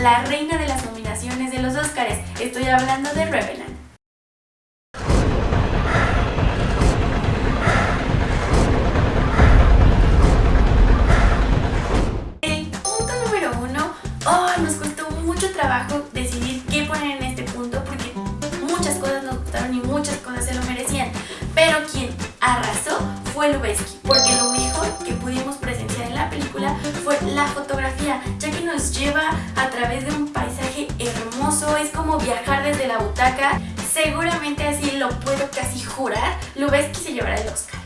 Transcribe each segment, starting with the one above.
la reina de las nominaciones de los Oscars. Estoy hablando de Revenant. El punto número uno, oh, nos costó mucho trabajo decidir qué poner en este punto porque muchas cosas nos gustaron y muchas cosas se lo merecían. Pero quien arrasó fue Lubeski, porque través de un paisaje hermoso, es como viajar desde la butaca. Seguramente así lo puedo casi jurar, Lubeski se llevará el Oscar.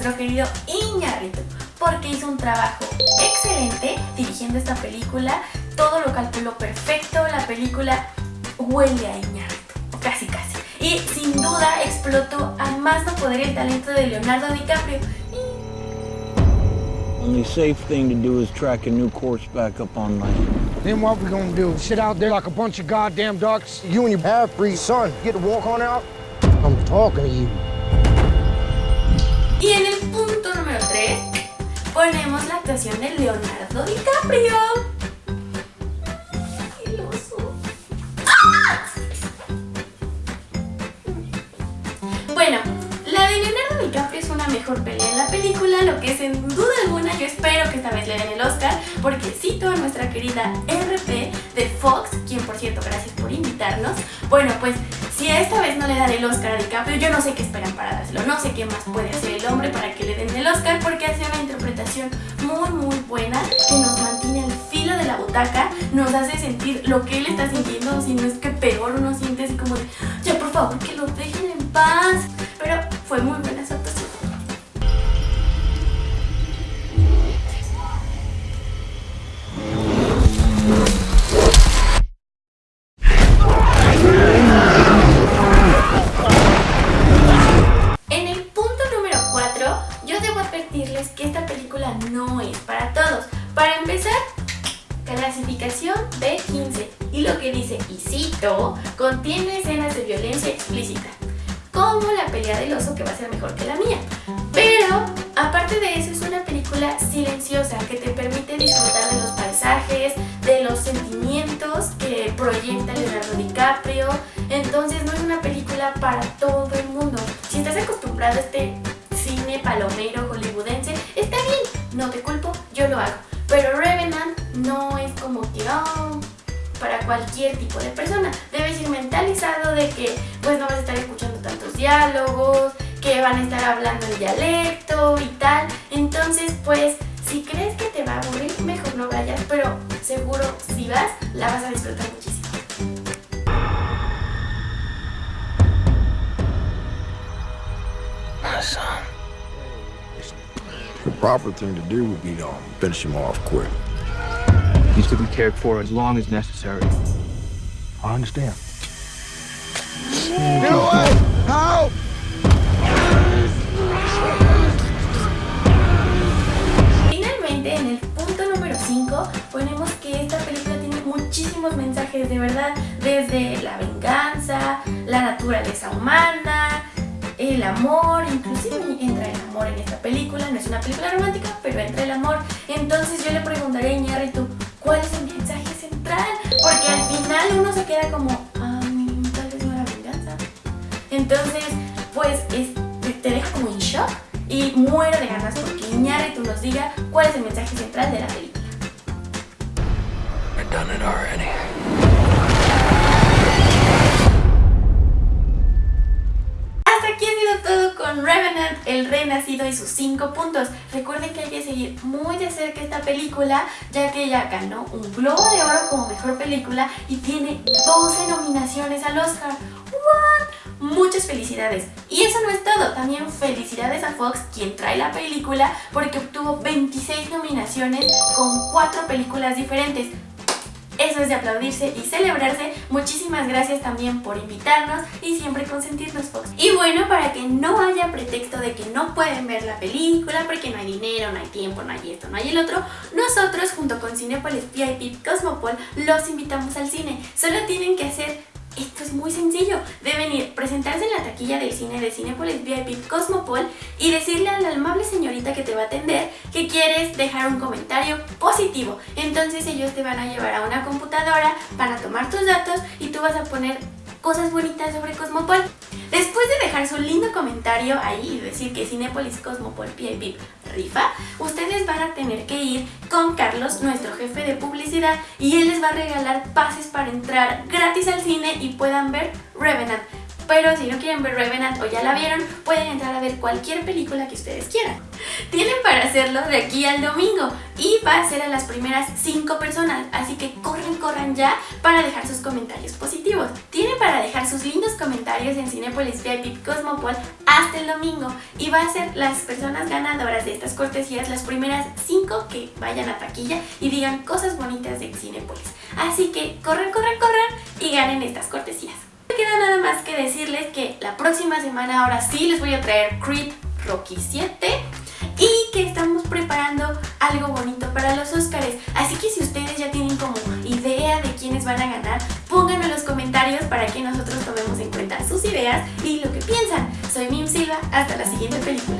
Nuestro querido Iñárritu porque hizo un trabajo excelente dirigiendo esta película. Todo lo calculó perfecto, la película huele a Iñárritu, casi casi. Y sin duda explotó a más no poder el talento de Leonardo DiCaprio. Only safe thing to do is track a new course back up online. Then what we gonna do? Sit out there like a bunch of goddamn ducks? You and your half-breed son get to walk on out? I'm talking to you. Y en el punto número 3 ponemos la actuación de Leonardo DiCaprio. Bueno, la de Leonardo DiCaprio es una mejor pelea en la película, lo que sin duda alguna yo espero que esta vez le den el Oscar, porque cito a nuestra querida RP de Fox, quien por cierto gracias por invitarnos. Bueno, pues si esta vez no le dan el Oscar a DiCaprio, yo no sé qué esperan para dárselo, no sé qué más puede hacer el hombre para que le den el Oscar, porque hace una interpretación muy muy buena que nos mantiene al filo de la butaca, nos hace sentir lo que él está sintiendo, si no es que peor uno siente así como de, ya por favor que lo dejen en paz, pero fue muy buena su B15 y lo que dice, y cito, contiene escenas de violencia explícita, como la pelea del oso que va a ser mejor que la mía. Pero, aparte de eso, es una película silenciosa que te permite disfrutar de los paisajes, de los sentimientos que proyecta Leonardo DiCaprio. Entonces no es una película para todo el mundo. Si estás acostumbrado a este cine palomero para cualquier tipo de persona. Debes ir mentalizado de que pues no vas a estar escuchando tantos diálogos, que van a estar hablando en dialecto y tal. Entonces pues si crees que te va a aburrir, mejor no vayas, pero seguro si vas la vas a disfrutar muchísimo. The proper thing to do would be to finish him off quick. He's to be cared for as long as necessary. I understand. Get away! Help! Finalmente, en el punto número 5, ponemos que esta película tiene muchísimos mensajes de verdad, desde la venganza, la naturaleza humana, el amor, inclusive entra el amor en esta película, no es una película romántica, pero entra el amor. Entonces yo le preguntaré a Iñárritu, ¿cuál es el mensaje central? Porque al final uno se queda como, ah, tal vez no era venganza. Entonces, pues es- te- te deja como en shock y muero de ganas porque Iñárritu nos diga cuál es el mensaje central de la película. Sus 5 puntos. Recuerden que hay que seguir muy de cerca esta película, ya que ella ganó un Globo de Oro como Mejor Película y tiene 12 nominaciones al Oscar. ¿What? Muchas felicidades. Y eso no es todo, también felicidades a Fox, quien trae la película, porque obtuvo 26 nominaciones con 4 películas diferentes. Eso es de aplaudirse y celebrarse. Muchísimas gracias también por invitarnos y siempre consentirnos. Y bueno, para que no haya pretexto de que no pueden ver la película porque no hay dinero, no hay tiempo, no hay esto, no hay el otro, nosotros junto con Cinepolis VIP Cosmopol los invitamos al cine. Solo tienen que hacer esto es muy sencillo. Deben ir, presentarse en la taquilla del cine de Cinepolis VIP Cosmopol y decirle a la amable señorita que te va a atender que quieres dejar un comentario positivo. Entonces ellos te van a llevar a una computadora, van a tomar tus datos y tú vas a poner cosas bonitas sobre Cosmopol. Después de dejar su lindo comentario ahí y decir que Cinepolis Cosmopol VIP rifa, ustedes van a tener que ir con Carlos, nuestro jefe de publicidad, y él les va a regalar pases para entrar gratis al cine y puedan ver Revenant pero si no quieren ver Revenant o ya la vieron, pueden entrar a ver cualquier película que ustedes quieran. Tienen para hacerlo de aquí al domingo y va a ser a las primeras 5 personas, así que corran, corran ya para dejar sus comentarios positivos. Tienen para dejar sus lindos comentarios en Cinepolis VIP Cosmopol hasta el domingo y va a ser las personas ganadoras de estas cortesías las primeras 5 que vayan a taquilla y digan cosas bonitas de Cinepolis. Así que corran, corran, corran y ganen estas cortesías me queda nada más que decirles que la próxima semana ahora sí les voy a traer Creed Rocky 7 y que estamos preparando algo bonito para los Oscars. Así que si ustedes ya tienen como idea de quiénes van a ganar, pónganlo en los comentarios para que nosotros tomemos en cuenta sus ideas y lo que piensan. Soy Mim Silva, hasta la siguiente película.